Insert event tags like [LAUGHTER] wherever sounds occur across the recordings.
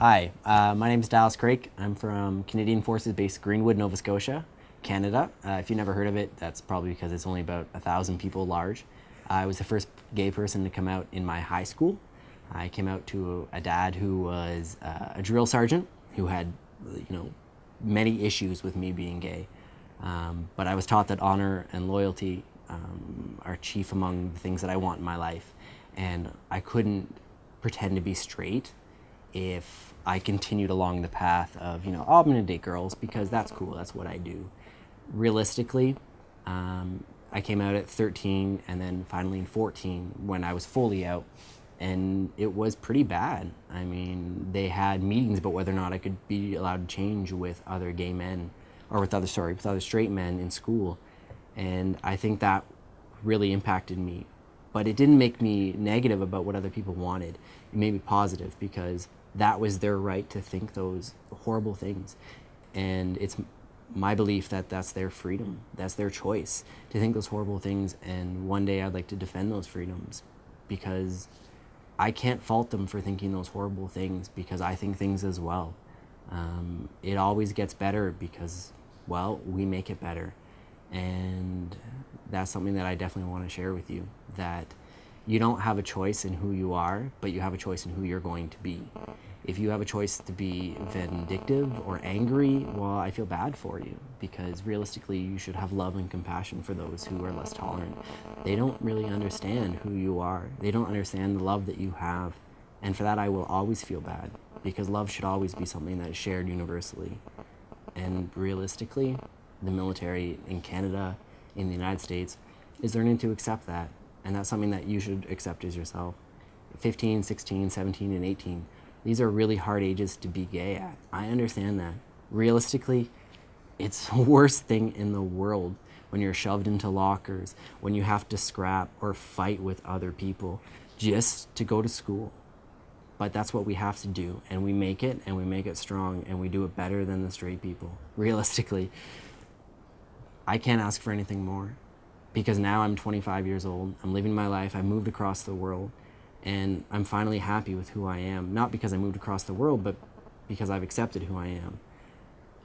Hi, uh, my name is Dallas Craik. I'm from Canadian Forces based Greenwood, Nova Scotia, Canada. Uh, if you've never heard of it, that's probably because it's only about a thousand people large. I was the first gay person to come out in my high school. I came out to a, a dad who was uh, a drill sergeant who had, you know, many issues with me being gay. Um, but I was taught that honor and loyalty um, are chief among the things that I want in my life. And I couldn't pretend to be straight if I continued along the path of, you know, oh, I'm going to date girls because that's cool, that's what I do. Realistically, um, I came out at 13 and then finally in 14 when I was fully out. And it was pretty bad. I mean, they had meetings about whether or not I could be allowed to change with other gay men, or with other, sorry, with other straight men in school. And I think that really impacted me. But it didn't make me negative about what other people wanted. It made me positive because that was their right to think those horrible things. And it's my belief that that's their freedom. That's their choice to think those horrible things. And one day I'd like to defend those freedoms because I can't fault them for thinking those horrible things because I think things as well. Um, it always gets better because, well, we make it better. And that's something that I definitely want to share with you that you don't have a choice in who you are, but you have a choice in who you're going to be. If you have a choice to be vindictive or angry, well, I feel bad for you because realistically, you should have love and compassion for those who are less tolerant. They don't really understand who you are, they don't understand the love that you have. And for that, I will always feel bad because love should always be something that is shared universally. And realistically, the military in Canada, in the United States, is learning to accept that and that's something that you should accept as yourself. 15, 16, 17, and 18. These are really hard ages to be gay at. I understand that. Realistically, it's [LAUGHS] the worst thing in the world when you're shoved into lockers, when you have to scrap or fight with other people just to go to school. But that's what we have to do, and we make it, and we make it strong, and we do it better than the straight people. [LAUGHS] Realistically, I can't ask for anything more because now I'm 25 years old, I'm living my life, I moved across the world, and I'm finally happy with who I am. Not because I moved across the world, but because I've accepted who I am.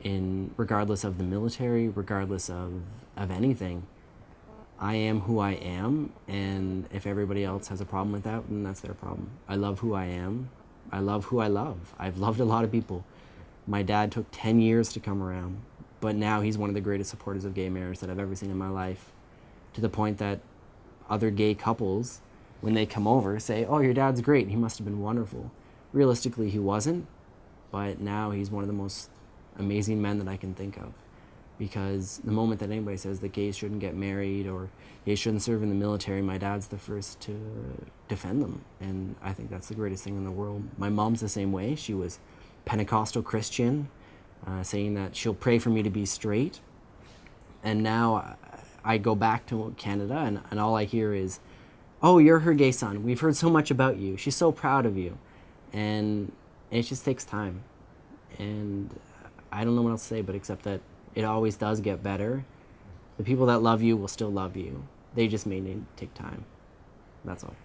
In regardless of the military, regardless of, of anything, I am who I am, and if everybody else has a problem with that, then that's their problem. I love who I am. I love who I love. I've loved a lot of people. My dad took 10 years to come around, but now he's one of the greatest supporters of gay marriage that I've ever seen in my life to the point that other gay couples, when they come over, say, oh, your dad's great. He must have been wonderful. Realistically, he wasn't, but now he's one of the most amazing men that I can think of. Because the moment that anybody says that gays shouldn't get married or gays shouldn't serve in the military, my dad's the first to defend them. And I think that's the greatest thing in the world. My mom's the same way. She was Pentecostal Christian, uh, saying that she'll pray for me to be straight. And now I go back to Canada and, and all I hear is, oh, you're her gay son. We've heard so much about you. She's so proud of you. And it just takes time. And I don't know what else to say, but except that it always does get better. The people that love you will still love you. They just may need to take time. That's all.